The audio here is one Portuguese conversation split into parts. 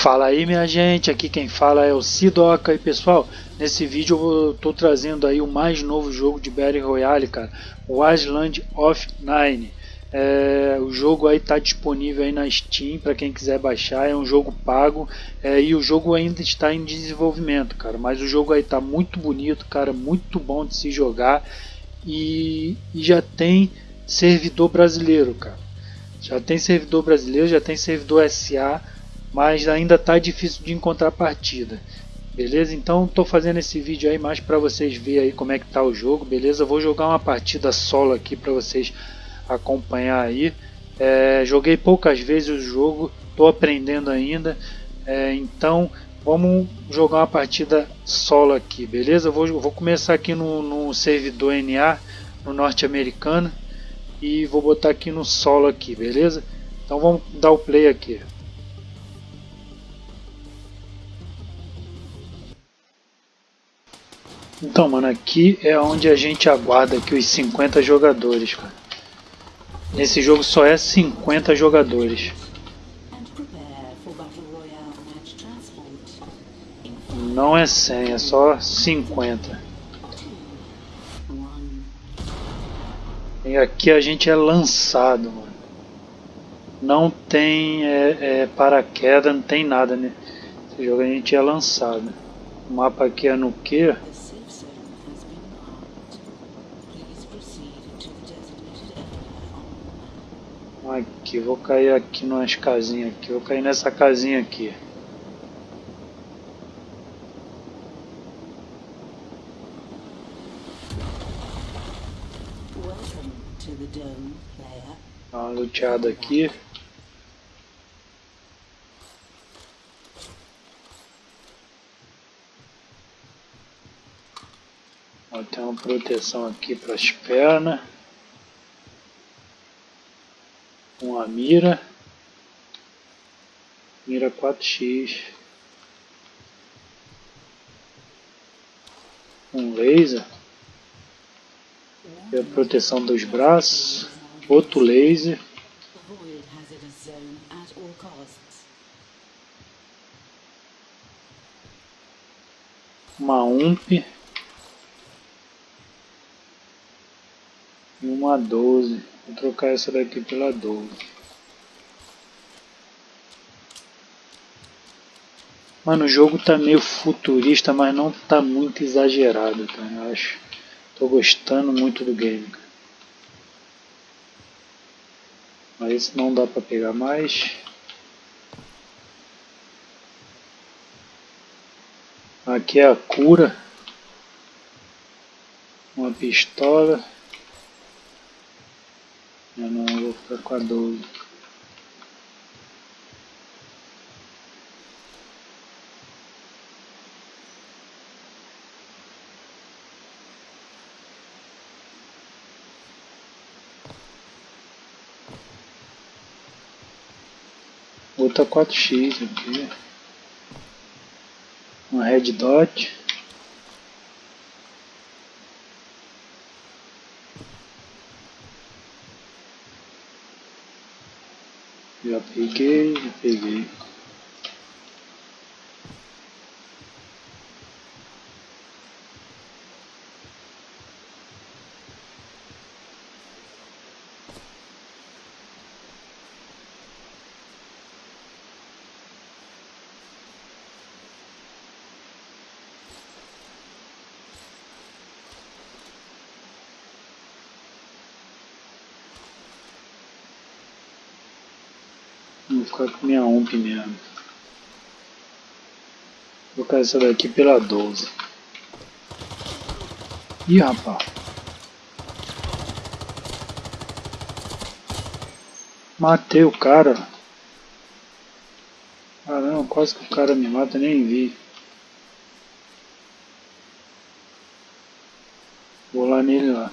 Fala aí minha gente, aqui quem fala é o Sidoca e pessoal, nesse vídeo eu estou trazendo aí o mais novo jogo de Battle Royale, cara, o Island of Nine. É, o jogo aí está disponível aí na Steam para quem quiser baixar, é um jogo pago é, e o jogo ainda está em desenvolvimento, cara, mas o jogo aí está muito bonito, cara, muito bom de se jogar e, e já tem servidor brasileiro, cara. Já tem servidor brasileiro, já tem servidor SA mas ainda está difícil de encontrar partida. Beleza? Então estou fazendo esse vídeo aí mais para vocês verem aí como é que tá o jogo, beleza? vou jogar uma partida solo aqui para vocês acompanhar aí. É, joguei poucas vezes o jogo, estou aprendendo ainda, é, então vamos jogar uma partida solo aqui, beleza? vou, vou começar aqui no, no servidor NA, no norte-americano, e vou botar aqui no solo aqui, beleza? Então vamos dar o play aqui. Então, mano, aqui é onde a gente aguarda aqui os 50 jogadores, cara. Nesse jogo só é 50 jogadores. Não é 100, é só 50. E aqui a gente é lançado, mano. Não tem é, é, paraquedas, não tem nada, né? Esse jogo a gente é lançado. O mapa aqui é no que? Aqui, vou cair aqui nas casinhas aqui, vou cair nessa casinha aqui. Dá uma luteada aqui. Ó, tem uma proteção aqui para as pernas. Uma mira, mira 4x, um laser, e a proteção dos braços, outro laser, uma UMP. E uma 12. Vou trocar essa daqui pela 12. Mano, o jogo tá meio futurista, mas não tá muito exagerado, cara. Eu acho. Tô gostando muito do game, cara. Mas esse não dá pra pegar mais. Aqui é a cura. Uma pistola. Eu não vou ficar com a 12. Outra 4x aqui. Uma red dot. Já peguei, já peguei. Ficar com minha OMP mesmo. Vou colocar essa daqui pela 12. Ih, rapaz. Matei o cara. Caramba, quase que o cara me mata, nem vi. Vou lá nele lá.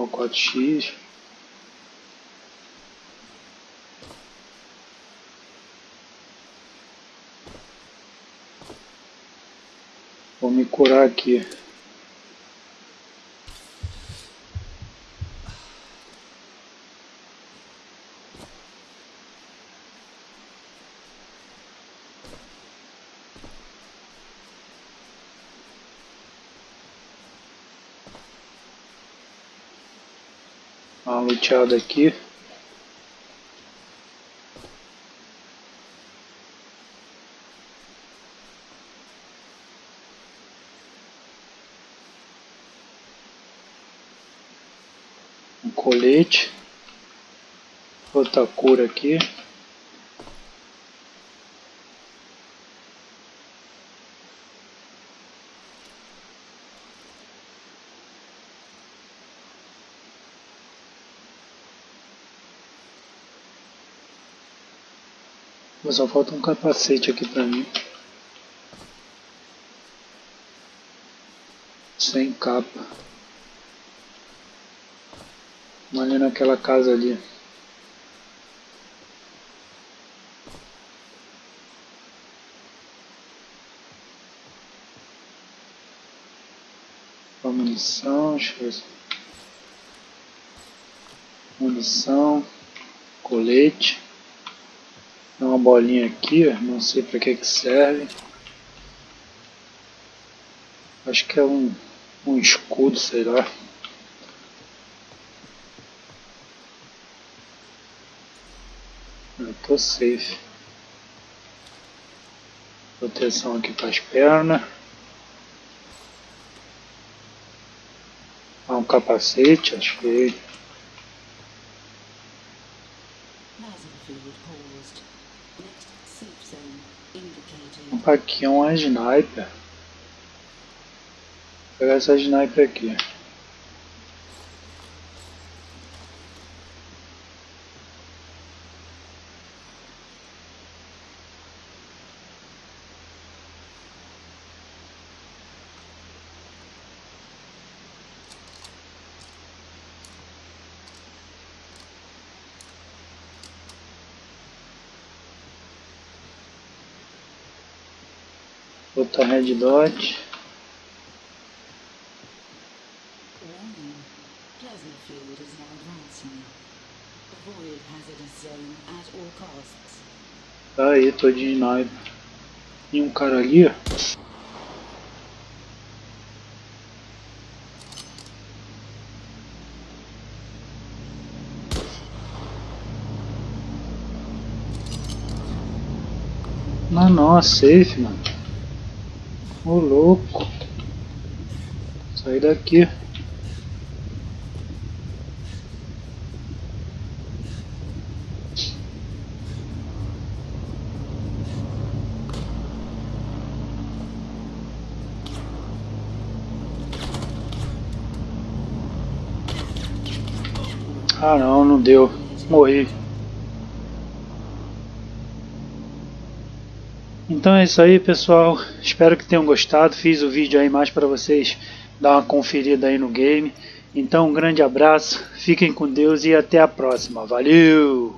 Ó, 4x. Vou me curar aqui. Uma luteada aqui. Um colete. Outra cor aqui. Mas só falta um capacete aqui pra mim. Sem capa. Ali naquela casa ali. munição. Munição, colete uma bolinha aqui, não sei para que que serve. Acho que é um, um escudo, sei lá. Eu tô safe. Proteção aqui para as pernas. Ah, um capacete, acho que Aqui é uma sniper. Vou pegar essa sniper aqui. Outra red dot. Tá aí, tô de sniper. E um cara ali, ó. Não, não, é safe, mano. Ô louco. Sai daqui. Ah não, não deu. Morri. Então é isso aí pessoal, espero que tenham gostado, fiz o vídeo aí mais para vocês dar uma conferida aí no game. Então um grande abraço, fiquem com Deus e até a próxima, valeu!